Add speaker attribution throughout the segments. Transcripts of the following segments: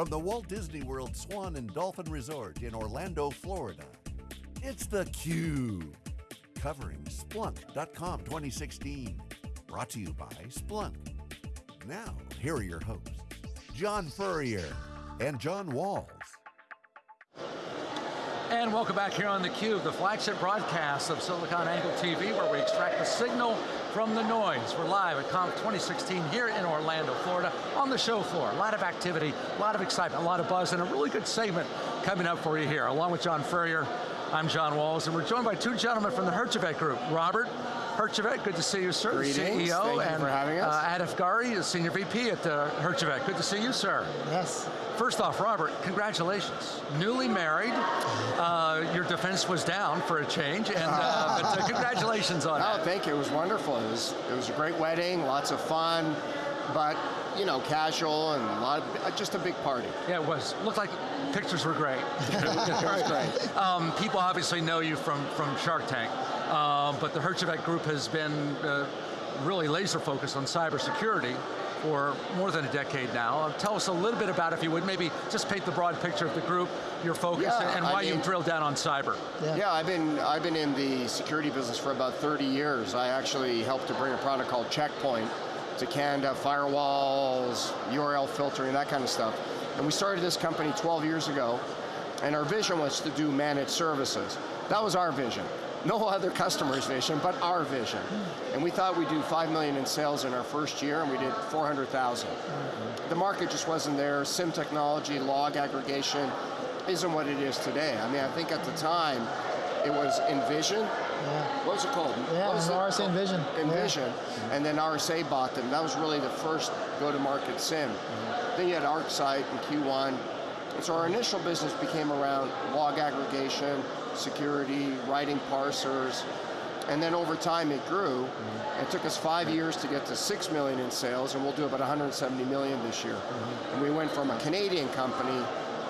Speaker 1: from the Walt Disney World Swan and Dolphin Resort in Orlando, Florida, it's theCUBE. Covering Splunk .conf 2016. Brought to you by Splunk. Now, here are your hosts, John Furrier and John Walls.
Speaker 2: And welcome back here on theCUBE, the flagship broadcast of SiliconANGLE TV where we extract the signal from the noise. We're live at Conf 2016 here in Orlando, Florida, on the show floor. A lot of activity, a lot of excitement, a lot of buzz, and a really good segment coming up for you here. Along with John Furrier, I'm John Walls, and we're joined by two gentlemen from the Herjavec Group. Robert Herjavec, good to see you, sir.
Speaker 3: Greetings,
Speaker 2: CEO,
Speaker 3: thank
Speaker 2: and
Speaker 3: you for having us.
Speaker 2: Uh, Atif Ghauri, Senior VP at uh, Herjavec. Good to see you, sir.
Speaker 4: Yes.
Speaker 2: First off, Robert, congratulations. Newly married, uh, your defense was down for a change, and uh, but uh, congratulations on it.
Speaker 3: Oh,
Speaker 2: that.
Speaker 3: thank you, it was wonderful. It was, it was a great wedding, lots of fun, but, you know, casual and a lot of, uh, just a big party.
Speaker 2: Yeah, it was. Looked like pictures were great.
Speaker 3: It was great.
Speaker 2: Um, people obviously know you from, from Shark Tank, uh, but the Herjavec Group has been uh, really laser focused on cybersecurity for more than a decade now. Uh, tell us a little bit about, if you would, maybe just paint the broad picture of the group, your focus,
Speaker 3: Yeah,
Speaker 2: and
Speaker 3: I
Speaker 2: why you
Speaker 3: mean-
Speaker 2: drilled down on cyber.
Speaker 4: Yeah.
Speaker 3: Yeah, I've been, I've been in the security business for about 30 years. I actually helped to bring a product called Checkpoint to Canada, firewalls, URL filtering, that kind of stuff. And we started this company 12 years ago, and our vision was to do managed services. That was our vision. No other customer's vision, but our vision. And we thought we'd do 5 million in sales in our first year, and we did 400,000. The market just wasn't there. SIM technology, log aggregation, isn't what it is today. I mean, I think at the time, it was Envision.
Speaker 4: Yeah.
Speaker 3: What was it called?
Speaker 4: Yeah,
Speaker 3: What was
Speaker 4: it was RSA
Speaker 3: called?
Speaker 4: Envision. Yeah.
Speaker 3: Envision, and then RSA bought them. That was really the first go-to-market SIM. Mm-hmm. Then you had ArcSight and Q1. So our initial business became around log aggregation, security, writing parsers, and then over time it grew. It took us five years to get to six million in sales, and we'll do about 170 million this year. Mm-hmm. And we went from a Canadian company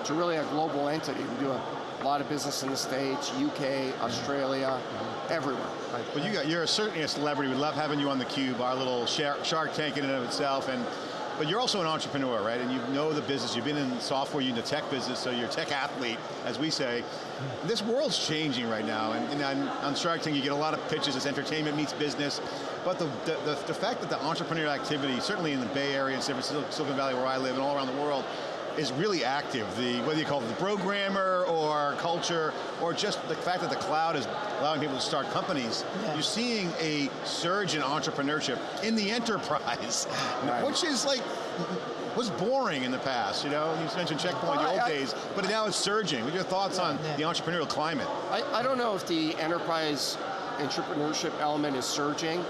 Speaker 3: to really a global entity. We do a lot of business in the States, UK, mm-hmm. Australia, mm-hmm. everywhere.
Speaker 5: Well, you got, you're certainly a celebrity. We love having you on theCUBE, our little Shark Shark Tank in and of itself. And, but you're also an entrepreneur, right? And you know the business. You've been in software, you're in the tech business, so you're a tech athlete, as we say. This world's changing right now. And, and on, on Shark Tank, you get a lot of pitches. It's entertainment meets business. But the, the, the, the fact that the entrepreneurial activity, certainly in the Bay Area and Silicon Valley where I live and all around the world, is really active. The, whether you call it the programmer or culture, or just the fact that the cloud is allowing people to start companies,
Speaker 4: Yeah.
Speaker 5: you're seeing a surge in entrepreneurship in the enterprise,
Speaker 3: Right.
Speaker 5: which is like, was boring in the past, you know? You mentioned Checkpoint,
Speaker 3: Well,
Speaker 5: the old
Speaker 3: I- I-
Speaker 5: days, but now it's surging. What are your thoughts on
Speaker 4: Yeah.
Speaker 5: the entrepreneurial climate?
Speaker 3: I, I don't know if the enterprise entrepreneurship element is surging.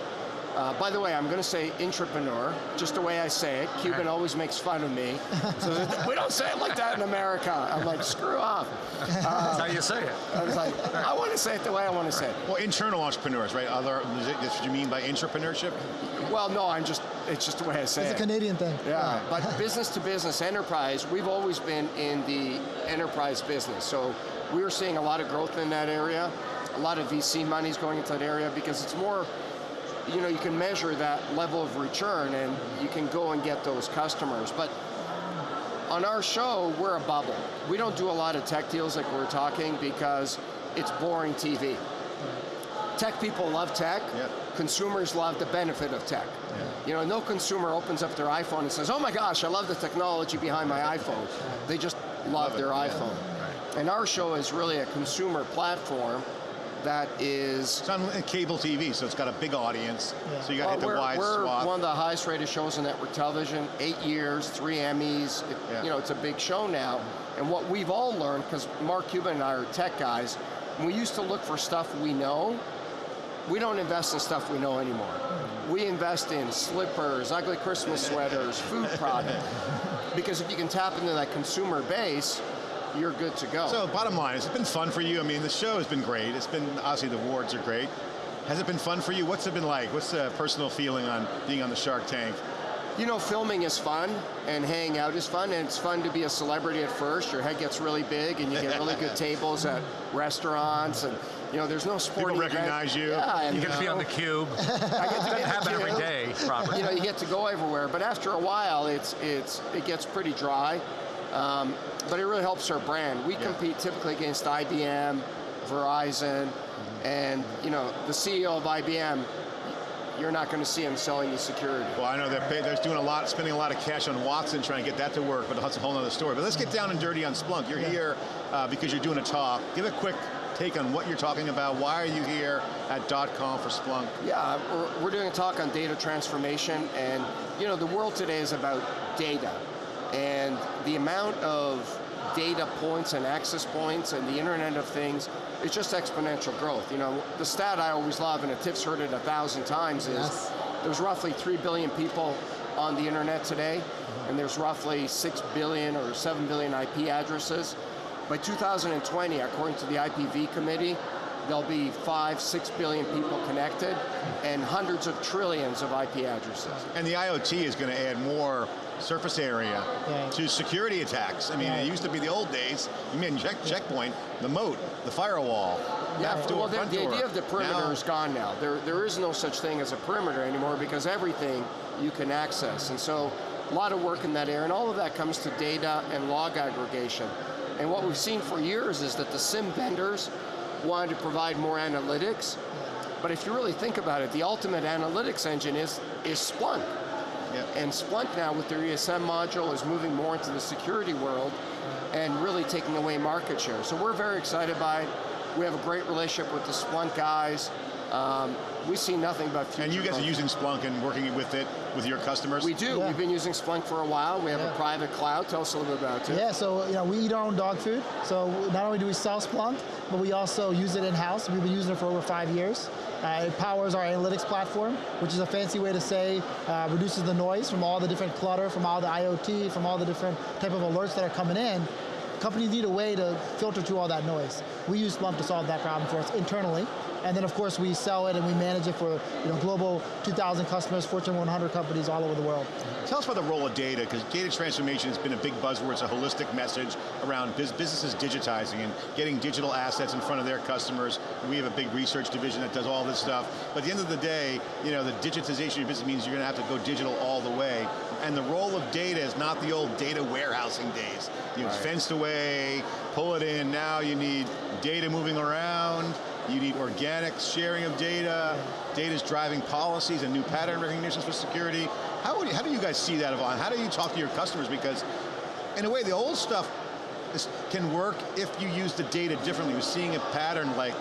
Speaker 3: Uh, by the way, I'm going to say entrepreneur, just the way I say it. Cuban always makes fun of me. So we don't say it like that in America. I'm like, screw off.
Speaker 2: That's how you say it.
Speaker 3: I was like, I want to say it the way I want to say it.
Speaker 5: Well, internal entrepreneurs, right? Other, is it- what you mean by entrepreneurship?
Speaker 3: Well, no, I'm just, it's just the way I say it.
Speaker 4: It's a. Canadian thing.
Speaker 3: Yeah, but business to business enterprise, we've always been in the enterprise business. So we are seeing a lot of growth in that area. A lot of VC money's going into that area because it's more, you know, you can measure that level of return and you can go and get those customers. But on our show, we're a bubble. We don't do a lot of tech deals like we're talking because it's boring TV. Tech people love tech.
Speaker 5: Yeah.
Speaker 3: Consumers love the benefit of tech. You know, no consumer opens up their iPhone and says, oh my gosh, I love the technology behind my iPhone. They just love,
Speaker 5: Love it,
Speaker 3: their
Speaker 5: yeah.
Speaker 3: iPhone. And our show is really a consumer platform that is
Speaker 5: It's on cable TV, so it's got a big audience,
Speaker 4: Yeah.
Speaker 5: so you got to
Speaker 3: well,
Speaker 5: hit the
Speaker 3: we're,
Speaker 5: wide
Speaker 3: we're
Speaker 5: swath.
Speaker 3: one of the highest rated shows on network television, eight years, three Emmys, It-
Speaker 5: Yeah.
Speaker 3: you know, it's a big show now. And what we've all learned, because Mark Cuban and I are tech guys, when we used to look for stuff we know, we don't invest in stuff we know anymore. Hmm. We invest in slippers, ugly Christmas sweaters, food products. because if you can tap into that consumer base, you're good to go.
Speaker 5: So bottom line, has it been fun for you? I mean, the show has been great. It's been, obviously the awards are great. Has it been fun for you? What's it been like? What's the personal feeling on being on the Shark Tank?
Speaker 3: You know, filming is fun, and hanging out is fun, and it's fun to be a celebrity at first. Your head gets really big, and you get really good tables at restaurants, and you know, there's no sporting
Speaker 5: People
Speaker 3: event.
Speaker 5: recognize you.
Speaker 3: Yeah, and
Speaker 2: You get to be on the cube.
Speaker 3: I get to be
Speaker 2: have
Speaker 3: on
Speaker 2: that
Speaker 3: the
Speaker 2: every
Speaker 3: cube.
Speaker 2: day, Robert.
Speaker 3: You know, you get to go everywhere, but after a while, it's it's it gets pretty dry. Um, but it really helps our brand. We
Speaker 5: Yeah.
Speaker 3: compete typically against IBM, Verizon,
Speaker 5: Mm-hmm.
Speaker 3: and you know the CEO of IBM. You're not going to see him selling you security.
Speaker 5: Well, I know they're, pay, they're doing a lot, spending a lot of cash on Watson trying to get that to work, but that's a whole other story. But let's get down and dirty on Splunk. You're here uh, because you're doing a talk. Give a quick take on what you're talking about. Why are you here at .conf for Splunk?
Speaker 3: Yeah, we're, we're doing a talk on data transformation, and you know the world today is about data, and the amount of data points and access points and the Internet of Things is just exponential growth. You know, the stat I always love, and Tiff's heard it a thousand times, is
Speaker 4: Yes.
Speaker 3: there's roughly three billion people on the internet today, mm-hmm. and there's roughly six billion or seven billion IP addresses. By 2020, according to the IPv committee, there'll be five, six billion people connected, and hundreds of trillions of IP addresses.
Speaker 5: And the IoT is going to add more surface area
Speaker 4: Yeah.
Speaker 5: to security attacks. I mean,
Speaker 4: Yeah.
Speaker 5: it used to be the old days. You mean check, checkpoint, the moat, the firewall.
Speaker 3: Yeah,
Speaker 5: front door,
Speaker 3: well, the,
Speaker 5: front
Speaker 3: the
Speaker 5: door.
Speaker 3: idea of the perimeter
Speaker 5: Now-
Speaker 3: is gone now. There, there is no such thing as a perimeter anymore because everything you can access. And so a lot of work in that area, and all of that comes to data and log aggregation. And what we've seen for years is that the SIM vendors wanted to provide more analytics. But if you really think about it, the ultimate analytics engine is, is Splunk.
Speaker 5: Yep.
Speaker 3: And Splunk now with their ESM module is moving more into the security world and really taking away market share. So we're very excited by it. We have a great relationship with the Splunk guys. Um, we see nothing but future
Speaker 5: And you guys are using Splunk and working with it with your customers?
Speaker 3: We do.
Speaker 4: Yeah.
Speaker 3: We've been using Splunk for a while. We have
Speaker 4: Yeah.
Speaker 3: a private cloud. Tell us a little bit about it.
Speaker 4: Yeah, so you know we eat our own dog food. So not only do we sell Splunk, but we also use it in house. We've been using it for over five years. Uh, it powers our analytics platform, which is a fancy way to say uh, reduces the noise from all the different clutter, from all the IoT, from all the different type of alerts that are coming in. Companies need a way to filter through all that noise. We use Splunk to solve that problem for us internally. And then of course we sell it and we manage it for you know, global 2,000 customers, Fortune 100 companies all over the world.
Speaker 5: Tell us about the role of data, because data transformation has been a big buzzword. It's a holistic message around bus- businesses digitizing and getting digital assets in front of their customers. We have a big research division that does all this stuff. But at the end of the day, you know, the digitization of your business means you're going to have to go digital all the way. And the role of data is not the old data warehousing days. You
Speaker 3: Right.
Speaker 5: fenced away, pull it in. Now you need data moving around. You need organic sharing of data. Data's driving policies and new pattern recognitions for security. How, you, how do you guys see that evolve? How do you talk to your customers? Because in a way, the old stuff is, can work if you use the data differently. We're seeing a pattern like,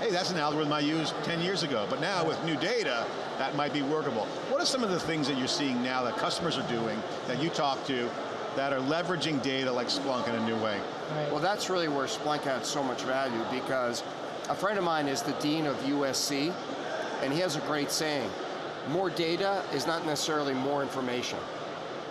Speaker 5: hey, that's an algorithm I used 10 years ago. But now with new data, that might be workable. What are some of the things that you're seeing now that customers are doing, that you talk to, that are leveraging data like Splunk in a new way?
Speaker 4: Right.
Speaker 3: Well, that's really where Splunk adds so much value because a friend of mine is the dean of USC, and he has a great saying: "More data is not necessarily more information."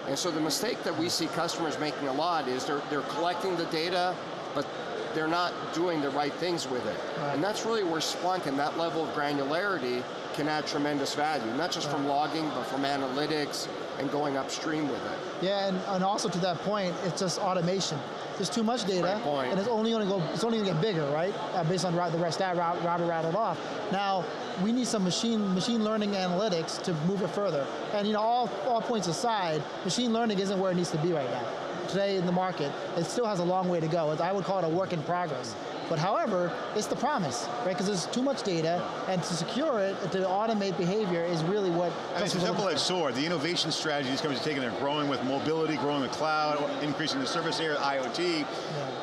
Speaker 3: And so the mistake that we see customers making a lot is they're they're collecting the data, but they're not doing the right things with it.
Speaker 4: Right.
Speaker 3: And that's really where Splunk and that level of granularity can add tremendous value, not just from logging, but from analytics and going upstream with it.
Speaker 4: Yeah, and, and also to that point, it's just automation. There's too much data, and it's only going to go. It's only going to get bigger, right? Uh, based on the rest that route, router rattled off. Now we need some machine machine learning analytics to move it further. And you know, all all points aside, machine learning isn't where it needs to be right now. Today in the market, it still has a long way to go. I would call it a work in progress. But however, it's the promise, right? Because there's too much data, and to secure it, to automate behavior is really what.
Speaker 5: I mean, it's a double-edged sword. The innovation strategy these companies are taking, they're growing with mobility, growing with cloud, increasing the service area, IoT.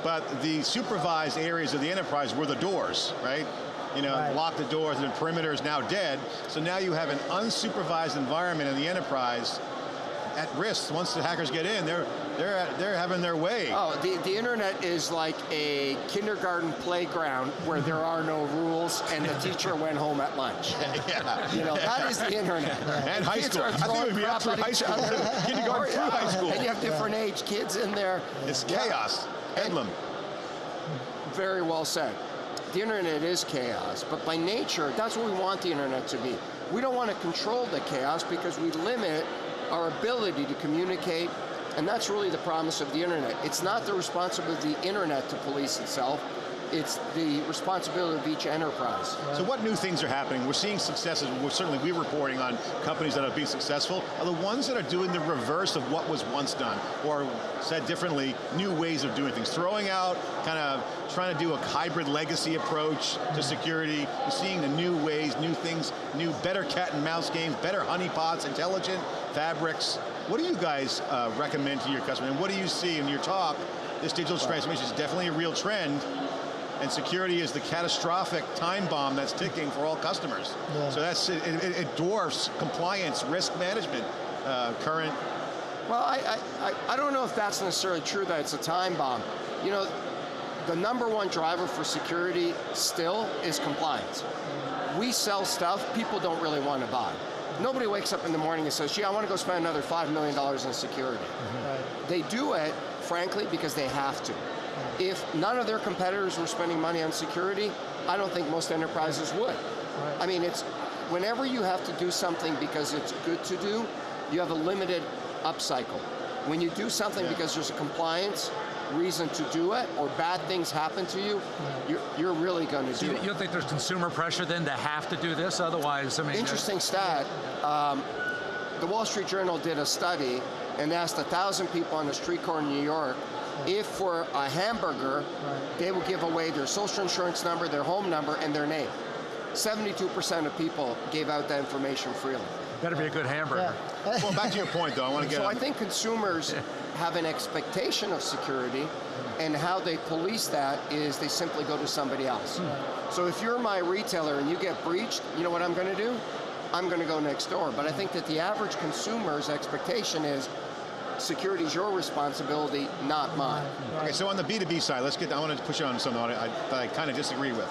Speaker 5: But the supervised areas of the enterprise were the doors, right? You know,
Speaker 4: Right.
Speaker 5: lock the doors, and the perimeter is now dead. So now you have an unsupervised environment in the enterprise at risk. Once the hackers get in, they're they're they're having their way.
Speaker 3: Oh, the, the internet is like a kindergarten playground where there are no rules and the teacher went home at lunch.
Speaker 5: yeah.
Speaker 3: You know, that is the internet.
Speaker 5: And high school. I think it would be up through high school, kindergarten through high school.
Speaker 3: And you have different age kids in there.
Speaker 5: It's
Speaker 3: Yeah.
Speaker 5: chaos. Bedlam.
Speaker 3: Very well said. The internet is chaos, but by nature, that's what we want the internet to be. We don't want to control the chaos because we limit our ability to communicate, and that's really the promise of the internet. It's not the responsibility of the internet to police itself. It's the responsibility of each enterprise.
Speaker 5: So what new things are happening? We're seeing successes, we're, certainly we're reporting on companies that have been successful. Are the ones that are doing the reverse of what was once done? Or said differently, new ways of doing things. Throwing out, kind of trying to do a hybrid legacy approach to security. You're seeing the new ways, new things, new better cat and mouse games, better honeypots, intelligent fabrics. What do you guys uh, recommend to your customers? And what do you see in your talk? This digital transformation is definitely a real trend and security is the catastrophic time bomb that's ticking for all customers. Yeah. So that's it, it, it, dwarfs compliance, risk management, uh, current.
Speaker 3: Well, I, I, I don't know if that's necessarily true that it's a time bomb. You know, the number one driver for security still is compliance. We sell stuff people don't really want to buy. Nobody wakes up in the morning and says, gee, I want to go spend another $5 million in security. Mm -hmm. right. They do it, frankly, because they have to. If none of their competitors were spending money on security, I don't think most enterprises would. Right. I mean, it's whenever you have to do something because it's good to do, you have a limited upcycle. When you do something yeah. because there's a compliance reason to do it or bad things happen to you, yeah. you're, you're, really going to so do
Speaker 2: you,
Speaker 3: it.
Speaker 2: You don't think there's consumer pressure then to have to do this? Otherwise, I mean...
Speaker 3: Interesting stat. Um, the Wall Street Journal did a study and asked a thousand people on the street corner in New York if for a hamburger, right. they will give away their social insurance number, their home number, and their name. 72% of people gave out that information freely.
Speaker 2: Better be a good hamburger.
Speaker 5: Yeah. well, back to your point though, I want to get
Speaker 3: So on. I think consumers have an expectation of security, and how they police that is they simply go to somebody else. Hmm. So if you're my retailer and you get breached, you know what I'm going to do? I'm going to go next door. But I think that the average consumer's expectation is, security is your responsibility, not mine.
Speaker 5: Okay, so on the B2B side, let's get, I want to push you on something I, I, I kind of disagree with.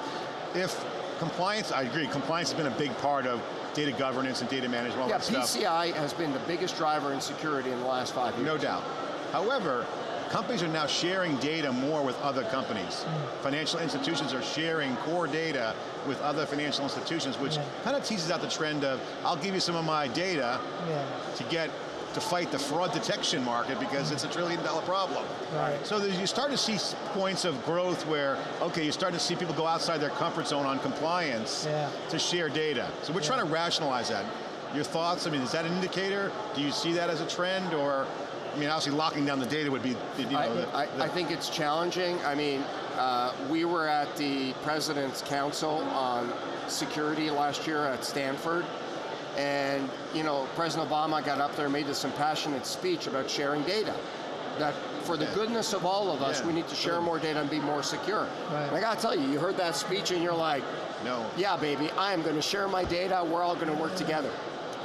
Speaker 5: If compliance, I agree, compliance has been a big part of data governance and data management, all
Speaker 3: yeah,
Speaker 5: that stuff.
Speaker 3: PCI has been the biggest driver in security in the last five years.
Speaker 5: No doubt. However, companies are now sharing data more with other companies. Mm. Financial institutions are sharing core data with other financial institutions, which yeah. kind of teases out the trend of, I'll give you some of my data yeah. to get to fight the fraud detection market because it's a trillion dollar problem. Right. So you start to see points of growth where, okay, you start to see people go outside their comfort zone on compliance yeah. to share data. So we're yeah. trying to rationalize that. Your thoughts, I mean, is that an indicator? Do you see that as a trend or, I mean, obviously locking down the data would be, you know,
Speaker 3: I,
Speaker 5: the,
Speaker 3: I, the I think it's challenging. I mean, uh, we were at the President's Council on Security last year at Stanford, and you know, President Obama got up there and made this impassioned speech about sharing data. That for the goodness of all of us, yeah. we need to share more data and be more secure. Right. I got to tell you, you heard that speech and you're like,
Speaker 5: no.
Speaker 3: Yeah, baby, I am going to share my data. We're all going to work together.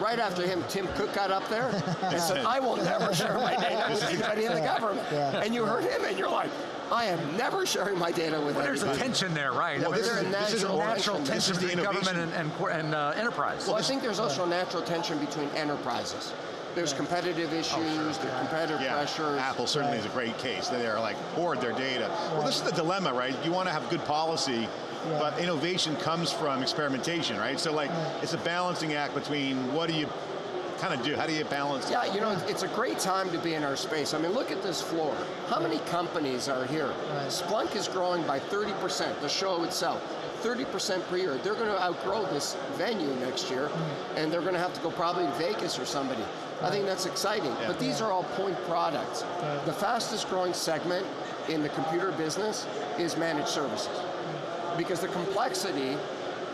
Speaker 3: Right after him, Tim Cook got up there and said, I will never share my data with anybody in the government. Yeah. And you heard him and you're like, I am never sharing my data with
Speaker 2: well, There's a tension there, right? Well, I mean,
Speaker 3: this, is,
Speaker 2: a
Speaker 3: this is a natural tension
Speaker 2: between government and, and, and uh, enterprise.
Speaker 3: Well, I think there's also a natural tension between enterprises. There's competitive issues, oh, sure. there's competitive yeah. pressures.
Speaker 5: Apple certainly right. is a great case. They're like hoard their data. Well, this is the dilemma, right? You want to have good policy, yeah. but innovation comes from experimentation, right? So like, yeah. it's a balancing act between what do you kind of do? How do you balance?
Speaker 3: Yeah, you know, it's a great time to be in our space. I mean, look at this floor. How many companies are here? Right. Splunk is growing by 30%, the show itself. 30% per year. They're going to outgrow this venue next year, mm. and they're going to have to go probably to Vegas or somebody. Right. I think that's exciting. Yeah. But these yeah. are all point products. Right. The fastest growing segment in the computer business is managed services. Because the complexity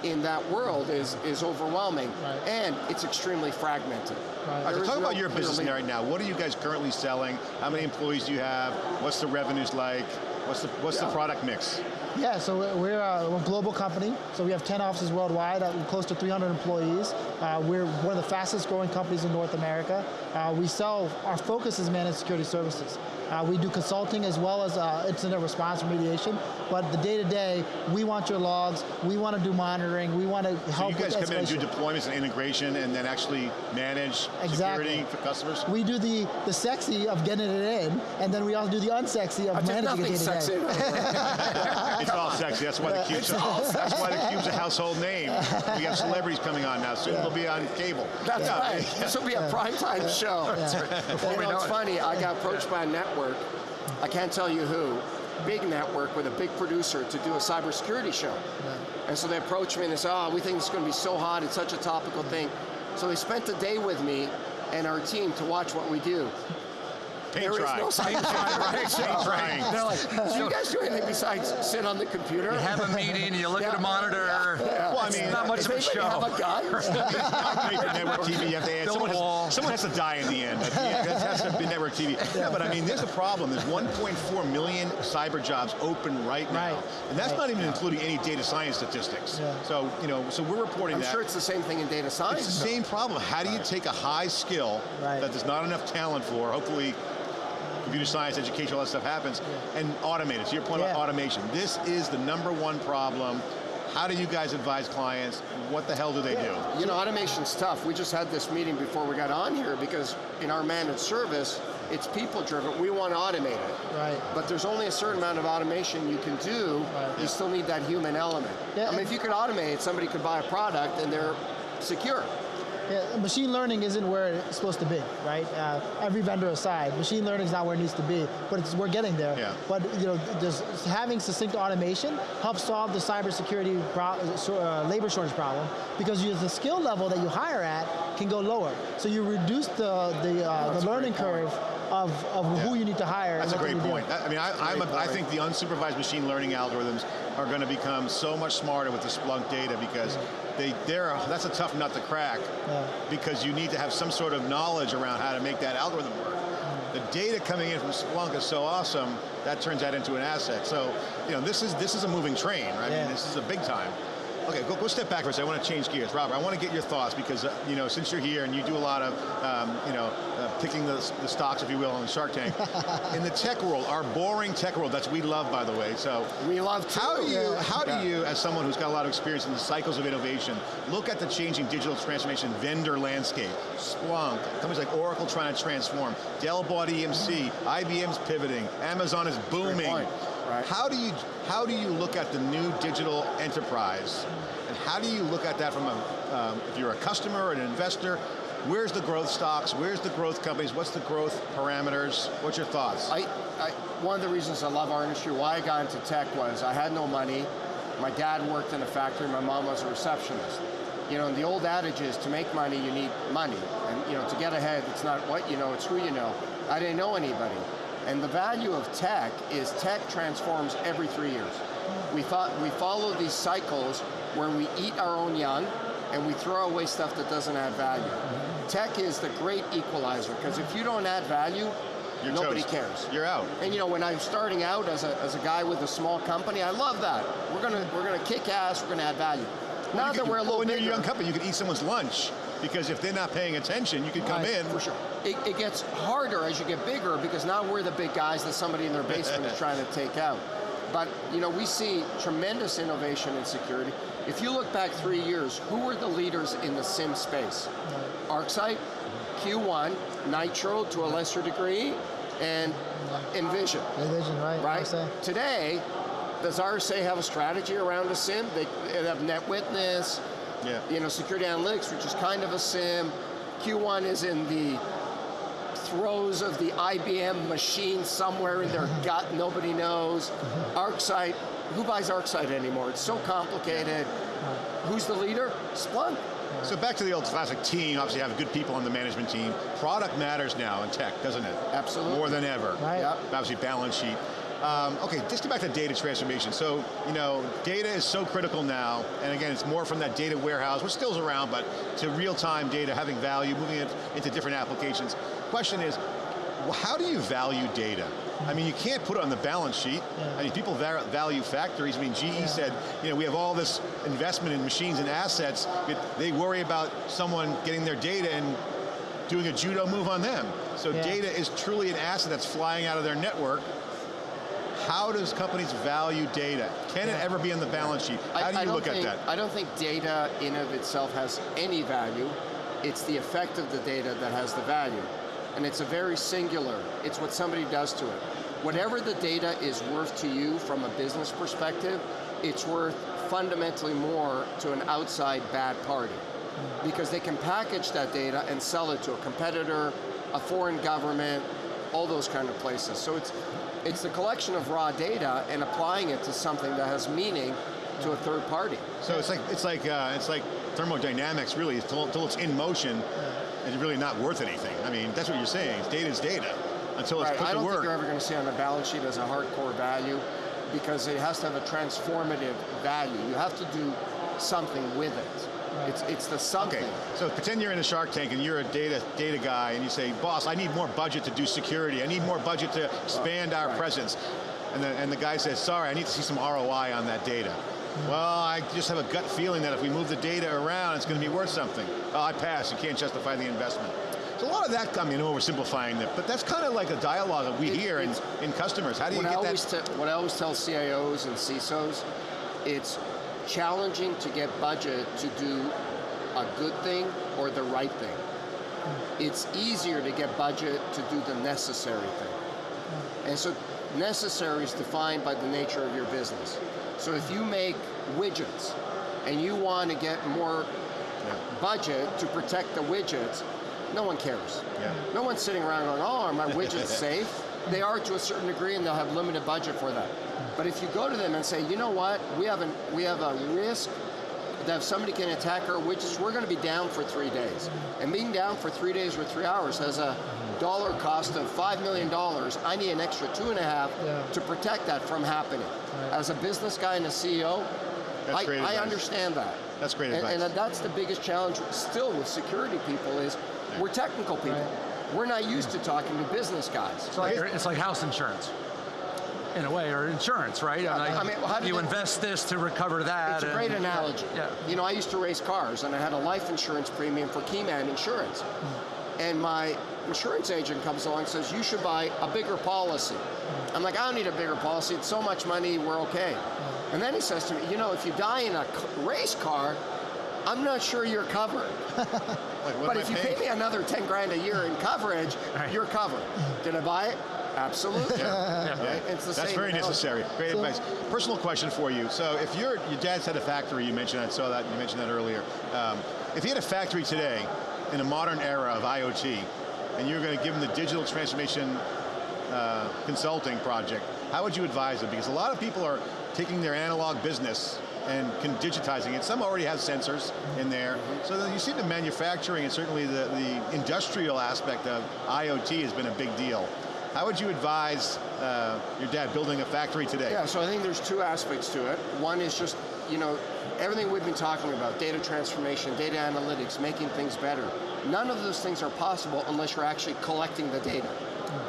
Speaker 3: in that world is is overwhelming, right. and it's extremely fragmented.
Speaker 5: Right. talk no about your business leader. right now. What are you guys currently selling? How many employees do you have? What's the revenues like? What's the what's yeah. the product mix?
Speaker 4: Yeah, so we're a, global company. So we have 10 offices worldwide, uh, close to 300 employees. Uh, we're one of the fastest growing companies in North America. Uh, we sell, our focus is managed security services. Uh, we do consulting as well as uh, incident response remediation. But the day-to-day, -day, we want your logs, we want to do monitoring, we want to help
Speaker 5: So you guys come in and do deployments and integration and then actually manage exactly. security for customers?
Speaker 4: We do the, the sexy of getting it in, and then we also do the unsexy of
Speaker 3: I
Speaker 4: managing
Speaker 3: it
Speaker 4: day-to-day.
Speaker 5: it's all sexy, that's why the Cube's, that's why the Cube's a household name. We have celebrities coming on now, soon yeah. they'll be on cable.
Speaker 3: That's yeah. right, this will be a primetime show. Yeah. Before you know, it's funny, I got approached by a network network, I can't tell you who, big network with a big producer to do a cybersecurity show. And so they approached me and they said, oh, we think it's going to be so hot, it's such a topical thing. So they spent a day with me and our team to watch what we do.
Speaker 5: Paint
Speaker 3: There is
Speaker 5: dry.
Speaker 3: no cyber
Speaker 5: Paint drying.
Speaker 2: They're like,
Speaker 3: Do you guys do anything besides sit on the computer?
Speaker 2: you have a meeting, you look at a
Speaker 3: Yeah.
Speaker 2: monitor.
Speaker 5: Well, I
Speaker 2: It's
Speaker 5: mean,
Speaker 2: not much of a
Speaker 3: anybody have
Speaker 2: show.
Speaker 3: a gun?
Speaker 5: Make the network TV, you have to add, someone, has, someone has to die in the end. Yeah, that has to be network TV. Yeah, but I mean, there's a problem. There's 1.4 million cyber jobs open right now.
Speaker 4: Right.
Speaker 5: And that's
Speaker 4: Right.
Speaker 5: not even including any data science statistics.
Speaker 4: Yeah.
Speaker 5: So, you know, so we're reporting
Speaker 3: I'm
Speaker 5: that.
Speaker 3: sure it's the same thing in data science.
Speaker 5: It's the same problem. How do you take a high skill
Speaker 4: Right.
Speaker 5: that there's not enough talent for, hopefully computer science, education, all that stuff happens, and automate it. To your point
Speaker 4: Yeah.
Speaker 5: about automation, this is the number one problem. How do you guys advise clients? What the hell do they do?
Speaker 3: You know, automation's tough. We just had this meeting before we got on here because in our managed service, it's people driven. We want to automate it.
Speaker 4: Right.
Speaker 3: But there's only a certain amount of automation you can do.
Speaker 4: Right.
Speaker 3: You still need that human element.
Speaker 4: Yeah,
Speaker 3: I mean, if you could automate, somebody could buy a product and they're secure.
Speaker 4: Yeah, machine learning isn't where it's supposed to be, right? Uh, every vendor aside, machine learning is not where it needs to be, but it's, we're getting there.
Speaker 5: Yeah.
Speaker 4: But you know, just having succinct automation helps solve the cybersecurity uh, labor shortage problem because you, the skill level that you hire at can go lower. So you reduce the the, uh, the learning curve of, of who you need to hire.
Speaker 5: That's a great point. I I mean, I, I'm a, I think the unsupervised machine learning algorithms are going to become so much smarter with the Splunk data because they, they're, a- that's a tough nut to crack
Speaker 4: Yeah.
Speaker 5: because you need to have some sort of knowledge around how to make that algorithm work. The data coming in from Splunk is so awesome, that turns that into an asset. So, you know, this is, this is a moving train, right? I mean, this is a big time. Okay, go, go step back for a second. I want to change gears. Robert, I want to get your thoughts because, uh, you know, since you're here and you do a lot of, um, you know, picking the, the stocks, if you will, on Shark Tank. In the tech world, our boring tech world, that's we love, by the way. So,
Speaker 3: We love to.
Speaker 5: how do you, how do you, as someone who's got a lot of experience in the cycles of innovation, look at the changing digital transformation vendor landscape? Splunk, companies like Oracle trying to transform, Dell bought EMC, IBM's pivoting, Amazon is booming.
Speaker 3: point, right.
Speaker 5: How do you, how do you look at the new digital enterprise, and how do you look at that from a, um, if you're a customer or an investor? Where's the growth stocks? Where's the growth companies? What's the growth parameters? What's your thoughts?
Speaker 3: I, I, one of the reasons I love our industry, why I got into tech was I had no money. My dad worked in a factory, my mom was a receptionist. You know, and the old adage is to make money, you need money. And you know, to get ahead, it's not what you know, it's who you know. I didn't know anybody. And the value of tech is tech transforms every three years. We thought we follow these cycles where we eat our own young and we throw away stuff that doesn't add value. Tech is the great equalizer because if you don't add value,
Speaker 5: You're
Speaker 3: nobody
Speaker 5: toast.
Speaker 3: cares.
Speaker 5: You're out.
Speaker 3: And you know, when I'm starting out as a, as a guy with a small company, I love that. We're gonna we're gonna kick ass. We're gonna add value. Now
Speaker 5: You
Speaker 3: that
Speaker 5: could-
Speaker 3: we're a little
Speaker 5: when
Speaker 3: bigger,
Speaker 5: you're a young company, you could eat someone's lunch because if they're not paying attention, you could come
Speaker 4: Right,
Speaker 5: in.
Speaker 3: for sure, it, it gets harder as you get bigger because now we're the big guys that somebody in their basement is trying to take out. But you know, we see tremendous innovation in security. If you look back three years, who were the leaders in the SIM space? ArcSight, Q1, Nitro to a lesser degree, and Envision.
Speaker 4: Envision, right?
Speaker 3: right?
Speaker 4: RSA.
Speaker 3: Today, does RSA have a strategy around a SIM? They, they have NetWitness,
Speaker 5: Yeah.
Speaker 3: you know, security analytics, which is kind of a SIM. Q1 is in the throes of the IBM machine somewhere in their gut, nobody knows. ArcSight, who buys ArcSight anymore? It's so complicated. Who's the leader? Splunk.
Speaker 5: So back to the old classic team, obviously you have good people on the management team. Product matters now in tech, doesn't it?
Speaker 3: Absolutely.
Speaker 5: More than ever.
Speaker 4: Right.
Speaker 3: Yep.
Speaker 5: Obviously balance sheet. Um, okay, just get back to data transformation. So, you know, data is so critical now, and again, it's more from that data warehouse, which still's around, but to real-time data, having value, moving it into different applications. The question is, how do you value data? I mean, you can't put it on the balance sheet. I mean, people value factories. I mean, GE said, you know, we have all this investment in machines and assets, but they worry about someone getting their data and doing a judo move on them. So
Speaker 4: Yeah.
Speaker 5: data is truly an asset that's flying out of their network. How does companies value data? Can it ever be on the balance sheet? How
Speaker 3: I-
Speaker 5: do you
Speaker 3: don't
Speaker 5: look at that?
Speaker 3: I don't think data in of itself has any value. It's the effect of the data that has the value. And it's a very singular, it's what somebody does to it. Whatever the data is worth to you from a business perspective, it's worth fundamentally more to an outside bad party. Because they can package that data and sell it to a competitor, a foreign government, all those kind of places. So it's, it's the collection of raw data and applying it to something that has meaning to a third party.
Speaker 5: So it's like it's like uh, it's like thermodynamics. Really, until, until it's in motion, it's really not worth anything. I mean, that's what you're saying. Data is data until it's
Speaker 3: Right,
Speaker 5: put
Speaker 3: I
Speaker 5: to
Speaker 3: don't
Speaker 5: work.
Speaker 3: think you're ever going to see on a balance sheet as a hardcore value because it has to have a transformative value. You have to do something with it. It's, it's the something.
Speaker 5: Okay, so pretend you're in a Shark Tank and you're a data data guy and you say, boss, I need more budget to do security. I need more budget to expand our
Speaker 3: Right.
Speaker 5: presence. And the, and the guy says, sorry, I need to see some ROI on that data. Well, I just have a gut feeling that if we move the data around, it's going to be worth something. Oh, I pass, you can't justify the investment. So a lot of that, I mean, oversimplifying it, but that's kind of like a dialogue that we
Speaker 3: It-
Speaker 5: hear in, in customers. How do you
Speaker 3: I,
Speaker 5: get
Speaker 3: always
Speaker 5: that?
Speaker 3: what I always tell CIOs and CISOs, it's challenging to get budget to do a good thing or the right thing. It's easier to get budget to do the necessary thing. And so necessary is defined by the nature of your business. So if you make widgets and you want to get more budget to protect the widgets, no one cares.
Speaker 5: Yeah.
Speaker 3: No one's sitting around going, oh, are my widgets safe? They are to a certain degree and they'll have limited budget for that. But if you go to them and say, you know what, we have, an, we have a risk that if somebody can attack our widgets, we're going to be down for three days. And being down for three days or three hours has a dollar cost of $5 million. I need an extra two and a half
Speaker 4: Yeah.
Speaker 3: to protect that from happening. As a business guy and a CEO, I, I understand that.
Speaker 5: That's great
Speaker 3: and,
Speaker 5: advice.
Speaker 3: and that's the biggest challenge still with security people is we're technical people. We're not used to talking to business guys.
Speaker 2: It's like, it's like house insurance, in a way, or insurance, right? Like,
Speaker 3: I mean, how did
Speaker 2: you
Speaker 3: it-
Speaker 2: invest this to recover that.
Speaker 3: It's a
Speaker 2: and-
Speaker 3: great analogy.
Speaker 2: Yeah.
Speaker 3: You know, I used to race cars and I had a life insurance premium for Keyman Insurance. Mm. And my insurance agent comes along and says, you should buy a bigger policy. Mm. I'm like, I don't need a bigger policy. It's so much money, we're okay. Mm. And then he says to me, you know, if you die in a race car, I'm not sure you're covered.
Speaker 5: Like,
Speaker 3: But if you
Speaker 5: paying?
Speaker 3: pay me another 10 grand a year in coverage,
Speaker 2: Right.
Speaker 3: you're covered. Did I buy it? Absolutely.
Speaker 2: Yeah.
Speaker 3: Right? It's the
Speaker 5: That's
Speaker 3: same
Speaker 5: very
Speaker 3: analogy.
Speaker 5: necessary. Great
Speaker 4: So-
Speaker 5: advice. Personal question for you. So if you're, your dad's had a factory, you mentioned, I saw that, you mentioned that earlier. Um, if he had a factory today in a modern era of IoT, and you're going to give him the digital transformation uh, consulting project, how would you advise them? Because a lot of people are taking their analog business and can digitizing it. Some already have sensors in there. So you see the manufacturing and certainly the, the industrial aspect of IoT has been a big deal. How would you advise uh, your dad building a factory today?
Speaker 3: Yeah, so I think there's two aspects to it. One is just, you know, everything we've been talking about, data transformation, data analytics, making things better. None of those things are possible unless you're actually collecting the data.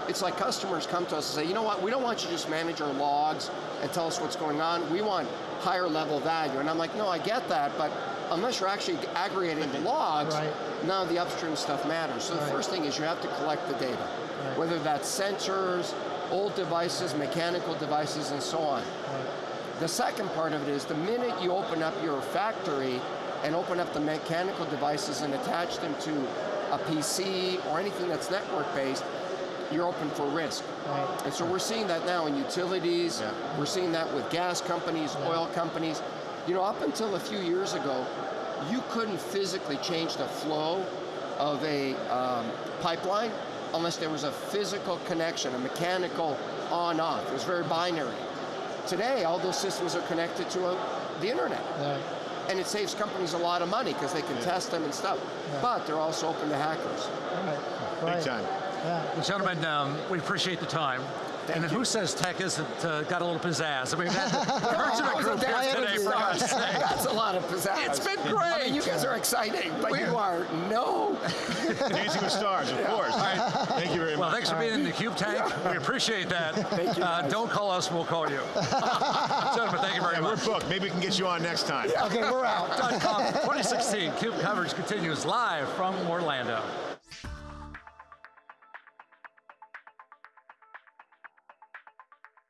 Speaker 3: It's like customers come to us and say, you know what, we don't want you to just manage our logs and tell us what's going on. We want higher level value. And I'm like, no, I get that, but unless you're actually aggregating the logs,
Speaker 4: Right.
Speaker 3: none of the upstream stuff matters. So the first thing is you have to collect the data, whether that's sensors, old devices, mechanical devices, and so on. The second part of it is the minute you open up your factory and open up the mechanical devices and attach them to a PC or anything that's network based, you're open for risk.
Speaker 4: Right.
Speaker 3: And so we're seeing that now in utilities,
Speaker 5: Yeah.
Speaker 3: we're seeing that with gas companies, oil companies. You know, up until a few years ago, you couldn't physically change the flow of a um, pipeline unless there was a physical connection, a mechanical on-off. It was very binary. Today, all those systems are connected to a, the internet.
Speaker 4: Right.
Speaker 3: And it saves companies a lot of money because they can test them and stuff. But they're also open to hackers.
Speaker 4: Right.
Speaker 5: Big
Speaker 4: Right.
Speaker 5: time.
Speaker 4: Yeah.
Speaker 2: Well, gentlemen, um, we appreciate the time. and who says tech isn't uh, got a little pizzazz? I mean, we've had the Persimmon group here
Speaker 3: That's
Speaker 2: today, for God's sake.
Speaker 3: That's a lot of pizzazz.
Speaker 2: It's been
Speaker 3: I mean,
Speaker 2: great.
Speaker 3: you guys are exciting, but you are no.
Speaker 5: Dancing with Stars, of course. Thank you very
Speaker 2: Well,
Speaker 5: much.
Speaker 2: thanks for being in the Cube Tank. We appreciate that.
Speaker 3: Thank you,
Speaker 2: Uh, don't call us, we'll call you. Gentlemen, thank you very
Speaker 5: much. we're booked. Maybe we can get you on next time.
Speaker 4: Okay, we're out.
Speaker 2: 2016 Cube coverage continues live from Orlando.